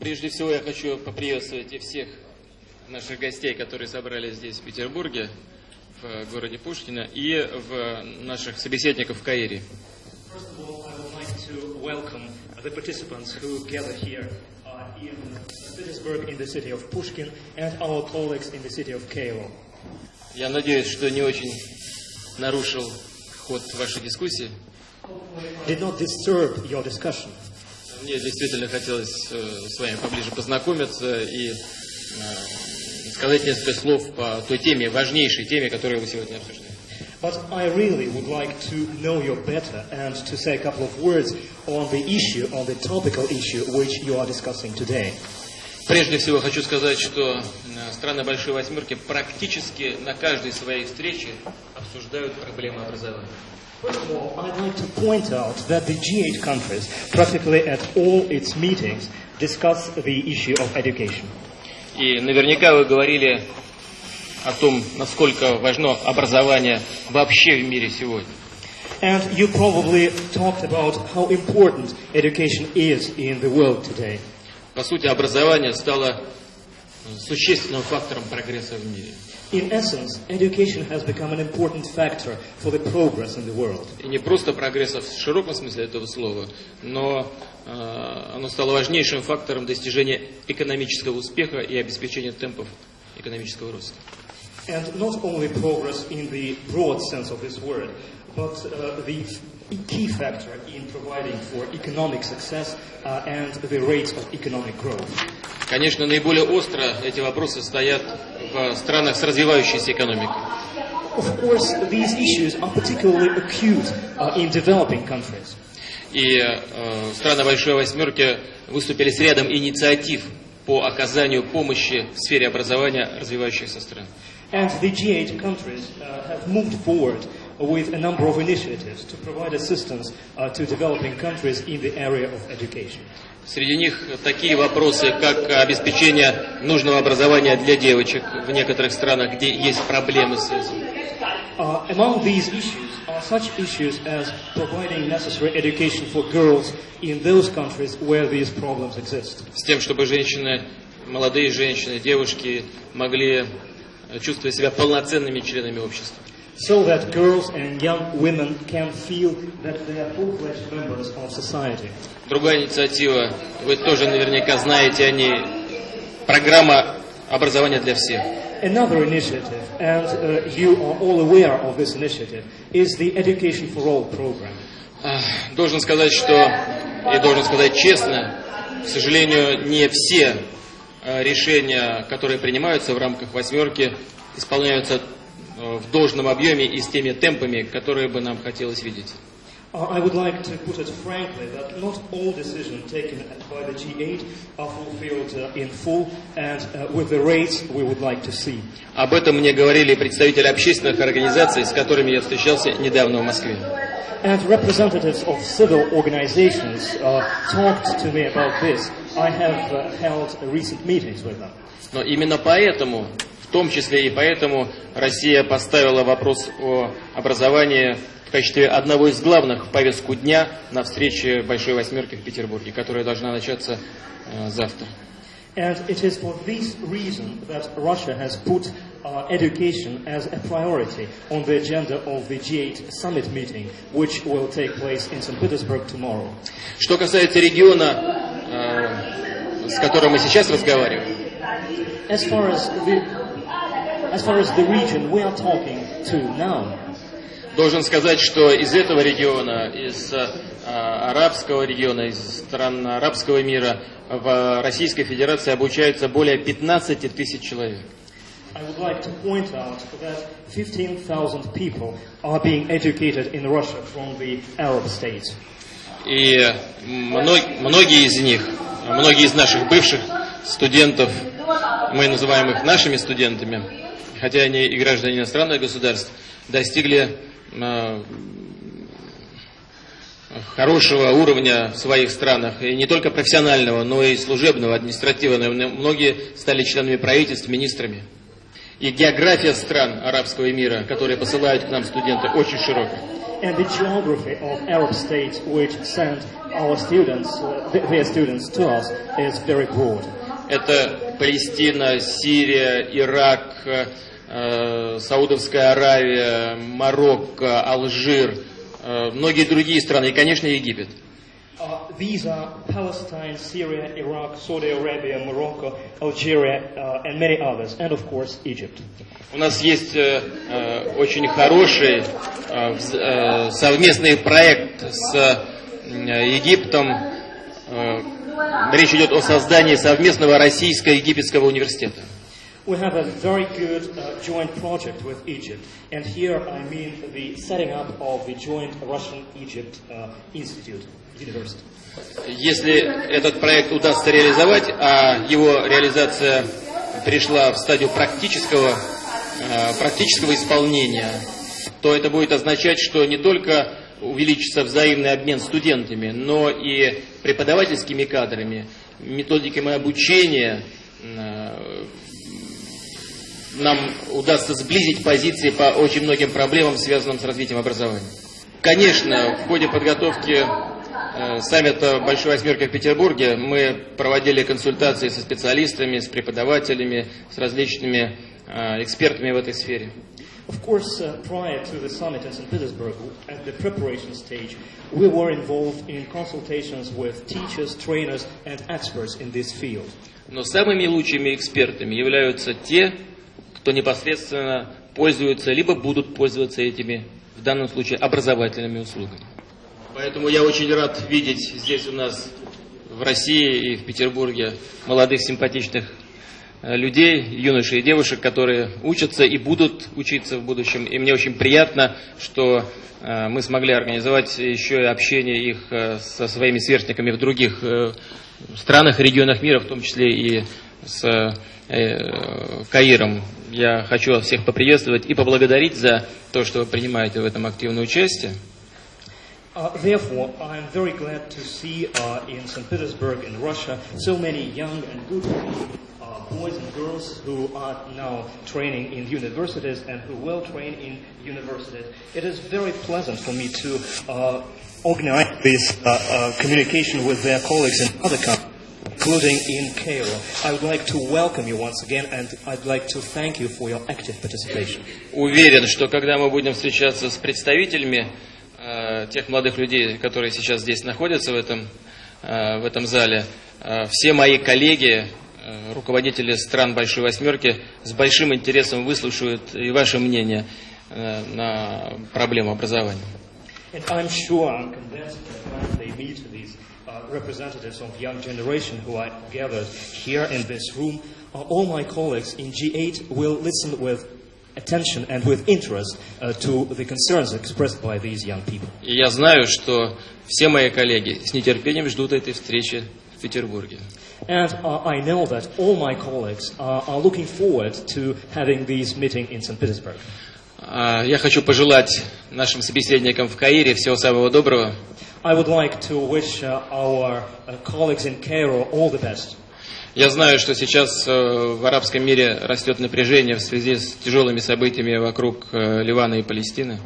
Прежде всего я хочу поприветствовать и всех наших гостей, которые собрались здесь, в Петербурге, в городе Пушкино, и в наших собеседников в Каире. The participants who gather here uh, in Petersburg, in the city of Pushkin, and our colleagues in the city of Cairo. Я надеюсь, что не очень нарушил ход вашей дискуссии. Did not disturb your discussion. Мне действительно хотелось э, с вами поближе познакомиться и э, сказать несколько слов по той теме, важнейшей теме, которую вы сегодня обсуждаете. But I really would like to know you better and to say a couple of words on the issue, on the topical issue which you are discussing today. Прежде всего хочу сказать, что э, страны Большой Восьмерки практически на каждой своей встрече обсуждают проблемы образования. First of all, I'd like to point out that the G8 countries, practically at all its meetings, discuss the issue of education. И наверняка вы говорили о том, насколько важно образование вообще в мире сегодня. And you probably talked about how important education is in the world today. По сути, образование стало э, существенным фактором прогресса в мире. In essence, education has become an important factor for the progress in the world. И не просто прогресса в широком смысле этого слова, но э, оно стало важнейшим фактором достижения экономического успеха и обеспечения темпов экономического роста. And not only progress in the broad sense of this word, but uh, the key factor in providing for economic success uh, and the rates of economic growth. Конечно, наиболее остро эти вопросы стоят в странах с развивающейся экономикой. Of course, these issues are particularly acute uh, in developing countries. И э, страны Большой Восьмерки выступили с рядом инициатив по оказанию помощи в сфере образования развивающихся стран. And the G8 countries uh, have moved forward with a number of initiatives to provide assistance uh, to developing countries in the area of education. Среди них такие вопросы, как обеспечение нужного образования для девочек в некоторых странах, где есть проблемы с этим. Uh, among these issues are such issues as providing necessary education for girls in those countries where these problems exist. С тем, чтобы женщины, молодые женщины, девушки могли чувствовать себя полноценными членами общества. So that girls and young women can feel that they are full-fledged members of society. Другая инициатива, вы тоже наверняка знаете о ней, программа образования для всех. Another initiative, and uh, you are all aware of this initiative, is the Education for All program. Ах, Должен сказать, что, и должен сказать честно, к сожалению, не все э, решения, которые принимаются в рамках восьмерки, исполняются в должном объеме и с теми темпами, которые бы нам хотелось видеть. Uh, I would like to put it frankly that not all decisions taken by the G8 are fulfilled uh, in full and uh, with the rates we would like to see. Об этом мне говорили представители общественных организаций, с которыми я встречался недавно в Москве. And representatives of civil organizations uh, talked to me about this. I have uh, held recent meetings with them. Но именно поэтому, том числе и поэтому, Россия поставила вопрос о образовании в качестве одного из главных в повестку дня на встрече Большой Восьмерки в Петербурге, которая должна начаться э, завтра. And it is for this reason that Russia has put uh, education as a priority on the agenda of the G8 summit meeting, which will take place in St. Petersburg tomorrow. Что касается региона, э, с которым мы сейчас разговариваем, As far as the, as far as the region we are talking to now, Должен сказать, что из этого региона, из э, арабского региона, из стран арабского мира в Российской Федерации обучаются более 15 тысяч человек. I would like to point out that 15,000 people are being educated in Russia from the Arab states. И мно- многие из них, многие из наших бывших студентов, мы называем их нашими студентами, хотя они и граждане иностранных государств, достигли э, хорошего уровня в своих странах, и не только профессионального, но и служебного, административного. Многие стали членами правительств, министрами. И география стран арабского мира, которые посылают к нам студенты, очень широкая. and the geography of Arab states which send our students, uh, th- their students to us is very broad. Это Палестина, Сирия, Ирак, э, Саудовская Аравия, Марокко, Алжир, э, многие другие страны и, конечно, Египет. Uh, these are Palestine, Syria, Iraq, Saudi Arabia, Morocco, Algeria, uh, and many others, and of course Egypt. У нас есть э, очень хороший э, э, совместный проект с э, Египтом. Э, речь идет о создании совместного российско-египетского университета. We have a very good uh, joint project with Egypt, and here I mean the setting up of the joint Russian-Egypt uh, Institute, university. Если этот проект удастся реализовать, а его реализация пришла в стадию практического, э, практического исполнения, то это будет означать, что не только увеличится взаимный обмен студентами, но и преподавательскими кадрами, методиками обучения, э, нам удастся сблизить позиции по очень многим проблемам, связанным с развитием образования. Конечно, в ходе подготовки э, саммита Большой Восьмерки в Петербурге мы проводили консультации со специалистами, с преподавателями, с различными э, экспертами в этой сфере. Of course, uh, prior to the summit in St. Petersburg, at the preparation stage, we were involved in consultations with teachers, trainers, and experts in this field. Но самыми лучшими экспертами являются те, кто непосредственно пользуются, либо будут пользоваться этими, в данном случае, образовательными услугами. Поэтому я очень рад видеть здесь у нас в России и в Петербурге молодых симпатичных людей, юношей и девушек, которые учатся и будут учиться в будущем. И мне очень приятно, что э, мы смогли организовать еще и общение их э, со своими сверстниками в других э, странах регионах мира, в том числе и с э, Каиром. Я хочу всех поприветствовать и поблагодарить за то, что вы принимаете в этом активное участие. Uh, therefore, I am very glad to see uh, in St. Petersburg, in Russia, so many young and good uh, boys and girls who are now training in universities and who will train in universities. It is very pleasant for me to uh, organize this uh, uh, communication with their colleagues in other countries. Including in Cairo. I would like to welcome you once again and I'd like to thank you for your active participation. Уверен, что когда мы будем встречаться с представителями э, тех молодых людей, которые сейчас здесь находятся в этом, э, в этом зале, э, все мои коллеги, э, руководители стран Большой Восьмерки, с большим интересом выслушают и ваше мнение э, на проблему образования. Uh, representatives of young generation who are gathered here in this room, uh, all my colleagues in G8 will listen with attention and with interest uh, to the concerns expressed by these young people. И я знаю, что все мои коллеги с нетерпением ждут этой встречи в Петербурге. And uh, I know that all my colleagues uh, are looking forward to having this meeting in St. Petersburg. А, Я хочу пожелать нашим собеседникам в Каире всего самого доброго. I would like to wish uh, our uh, colleagues in Cairo all the best. Я знаю, что сейчас э, в арабском мире растет напряжение в связи с тяжелыми событиями вокруг э, Ливана и Палестины.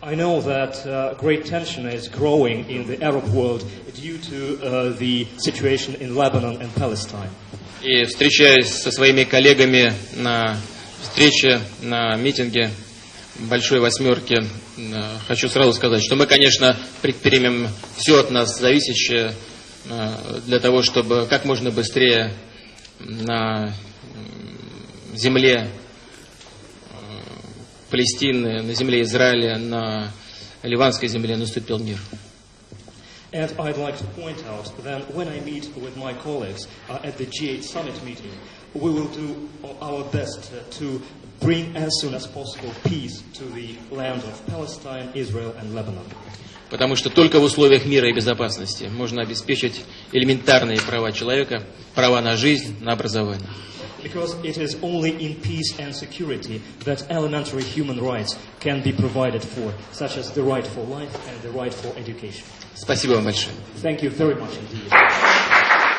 I know that uh, great tension is growing in the Arab world due to uh, the situation in Lebanon and Palestine. И встречаясь со своими коллегами на встрече, на митинге Большой Восьмерки, хочу сразу сказать, что мы, конечно, предпримем все от нас зависящее для того, чтобы как можно быстрее на земле э, Палестины, на земле Израиля, на ливанской земле наступил мир. And I'd like to point out that when I meet with my colleagues uh, at the G8 summit meeting, we will do our best uh, to bring as soon as possible peace to the land of Palestine, Israel, and Lebanon. Потому что только в условиях мира и безопасности можно обеспечить элементарные права человека, права на жизнь, на образование. Because it is only in peace and security that elementary human rights can be provided for, such as the right for life and the right for education. Спасибо вам большое. Thank you very much indeed.